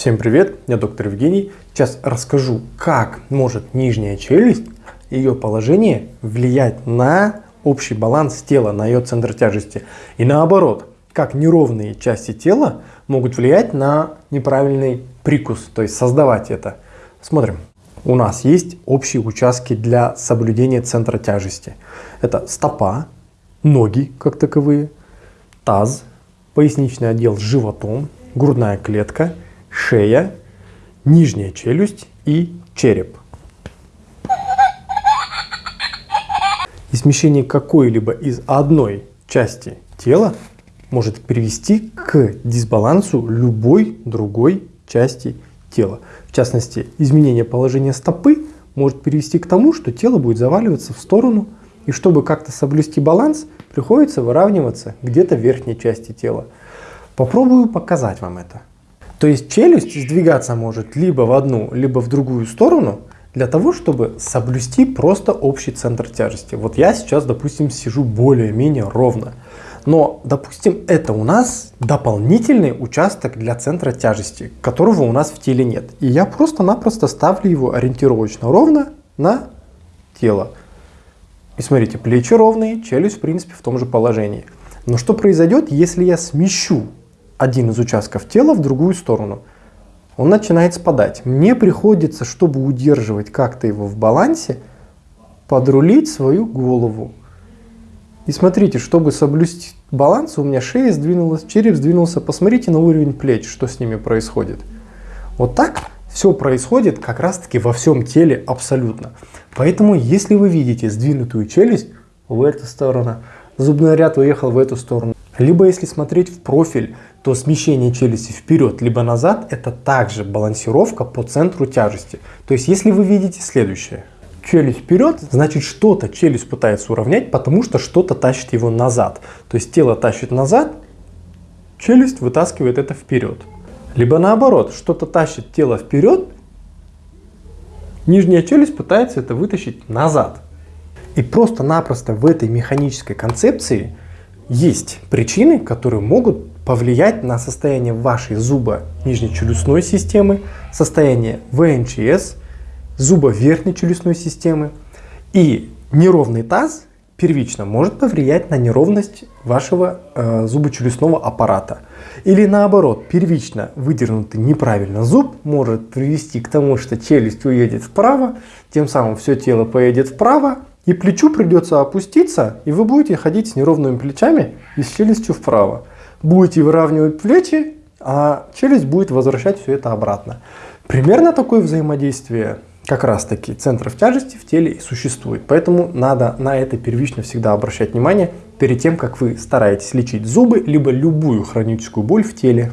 Всем привет, я доктор Евгений. Сейчас расскажу, как может нижняя челюсть, ее положение влиять на общий баланс тела, на ее центр тяжести. И наоборот, как неровные части тела могут влиять на неправильный прикус, то есть создавать это. Смотрим. У нас есть общие участки для соблюдения центра тяжести. Это стопа, ноги как таковые, таз, поясничный отдел с животом, грудная клетка, шея, нижняя челюсть и череп. И смещение какой-либо из одной части тела может привести к дисбалансу любой другой части тела. В частности, изменение положения стопы может привести к тому, что тело будет заваливаться в сторону, и чтобы как-то соблюсти баланс, приходится выравниваться где-то в верхней части тела. Попробую показать вам это. То есть челюсть сдвигаться может либо в одну, либо в другую сторону, для того, чтобы соблюсти просто общий центр тяжести. Вот я сейчас, допустим, сижу более-менее ровно. Но, допустим, это у нас дополнительный участок для центра тяжести, которого у нас в теле нет. И я просто-напросто ставлю его ориентировочно ровно на тело. И смотрите, плечи ровные, челюсть в принципе в том же положении. Но что произойдет, если я смещу один из участков тела в другую сторону? Он начинает спадать. Мне приходится, чтобы удерживать как-то его в балансе, подрулить свою голову. И смотрите, чтобы соблюсти баланс, у меня шея сдвинулась, череп сдвинулся. Посмотрите на уровень плеч, что с ними происходит. Вот так все происходит как раз таки во всем теле абсолютно. Поэтому, если вы видите сдвинутую челюсть в эту сторону, зубной ряд уехал в эту сторону, либо если смотреть в профиль, то смещение челюсти вперед либо назад это также балансировка по центру тяжести. То есть если вы видите следующее челюсть вперед, значит что-то челюсть пытается уравнять, потому что что-то тащит его назад. То есть тело тащит назад, челюсть вытаскивает это вперед. Либо наоборот, что-то тащит тело вперед, нижняя челюсть пытается это вытащить назад. И просто-напросто в этой механической концепции есть причины, которые могут повлиять на состояние вашей зуба нижней челюстной системы, состояние ВНЧС, зуба верхней челюстной системы. И неровный таз первично может повлиять на неровность вашего э, зубочелюстного аппарата. Или наоборот, первично выдернутый неправильно зуб может привести к тому, что челюсть уедет вправо, тем самым все тело поедет вправо, и плечу придется опуститься, и вы будете ходить с неровными плечами и с челюстью вправо. Будете выравнивать плечи, а челюсть будет возвращать все это обратно. Примерно такое взаимодействие как раз таки центров тяжести в теле и существует. Поэтому надо на это первично всегда обращать внимание перед тем, как вы стараетесь лечить зубы, либо любую хроническую боль в теле.